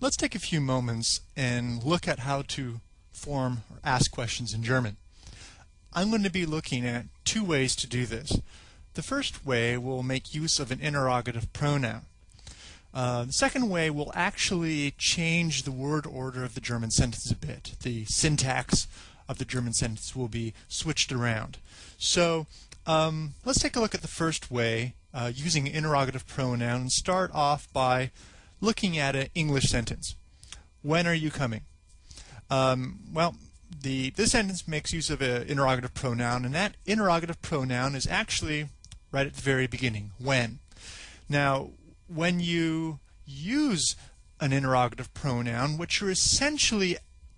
Let's take a few moments and look at how to form or ask questions in German. I'm going to be looking at two ways to do this. The first way will make use of an interrogative pronoun. Uh, the second way will actually change the word order of the German sentence a bit. The syntax of the German sentence will be switched around. So um, let's take a look at the first way uh, using an interrogative pronoun and start off by looking at an English sentence. When are you coming? Um, well, the this sentence makes use of an interrogative pronoun, and that interrogative pronoun is actually right at the very beginning. When? Now, when you use an interrogative pronoun, what you're essentially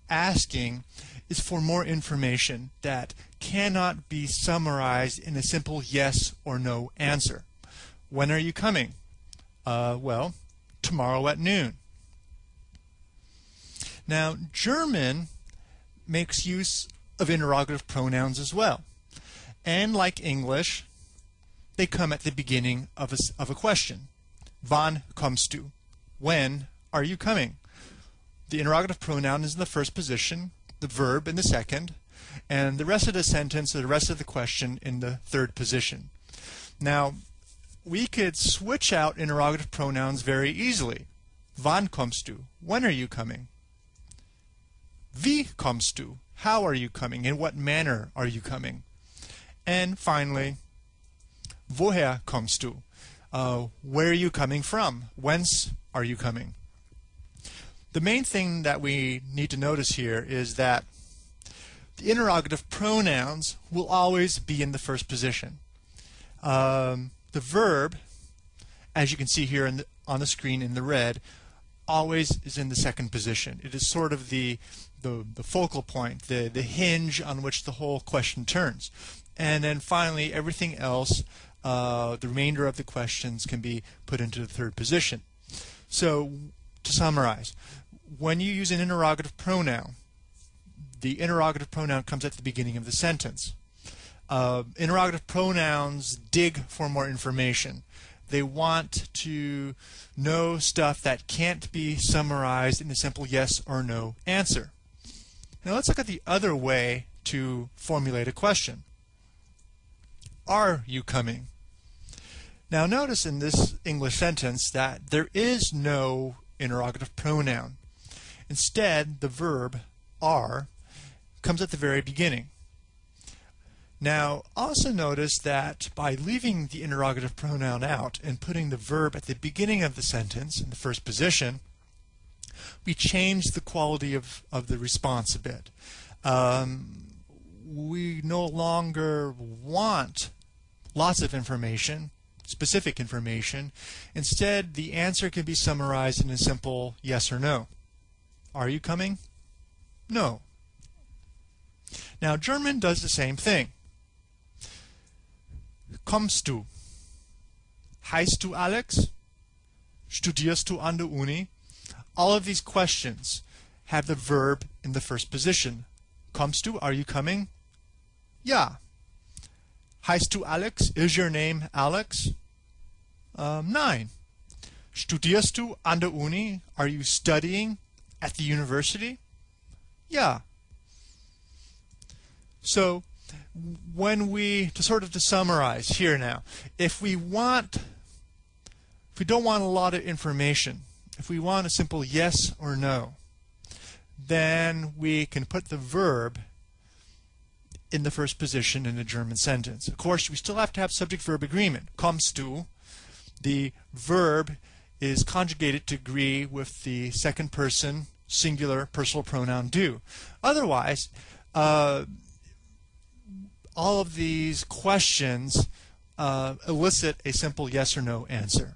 asking is for more information that cannot be summarized in a simple yes or no answer. When are you coming? Uh, well, tomorrow at noon. Now, German makes use of interrogative pronouns as well. And like English, they come at the beginning of a, of a question. Wann kommst du? When are you coming? The interrogative pronoun is in the first position, the verb in the second, and the rest of the sentence or the rest of the question in the third position. Now, we could switch out interrogative pronouns very easily. Wann kommst du? When are you coming? Wie kommst du? How are you coming? In what manner are you coming? And finally, woher kommst du? Uh, where are you coming from? Whence are you coming? The main thing that we need to notice here is that the interrogative pronouns will always be in the first position. Um, the verb, as you can see here the, on the screen in the red, always is in the second position. It is sort of the, the, the focal point, the, the hinge on which the whole question turns. And then finally, everything else, uh, the remainder of the questions can be put into the third position. So, to summarize, when you use an interrogative pronoun, the interrogative pronoun comes at the beginning of the sentence. Uh, interrogative pronouns dig for more information. They want to know stuff that can't be summarized in a simple yes or no answer. Now let's look at the other way to formulate a question. Are you coming? Now notice in this English sentence that there is no interrogative pronoun. Instead, the verb are comes at the very beginning. Now, also notice that by leaving the interrogative pronoun out and putting the verb at the beginning of the sentence in the first position, we change the quality of, of the response a bit. Um, we no longer want lots of information, specific information. Instead, the answer can be summarized in a simple yes or no. Are you coming? No. Now, German does the same thing. Kommst du? Heißt du Alex? Studierst du an der Uni? All of these questions have the verb in the first position. Kommst du? Are you coming? Ja. Heißt du Alex? Is your name Alex? Um, nein. Studierst du an der Uni? Are you studying at the university? Ja. So when we to sort of to summarize here now, if we want if we don't want a lot of information, if we want a simple yes or no, then we can put the verb in the first position in a German sentence. Of course, we still have to have subject-verb agreement. Kommst du? The verb is conjugated to agree with the second person singular personal pronoun du. Otherwise, uh, all of these questions uh, elicit a simple yes or no answer.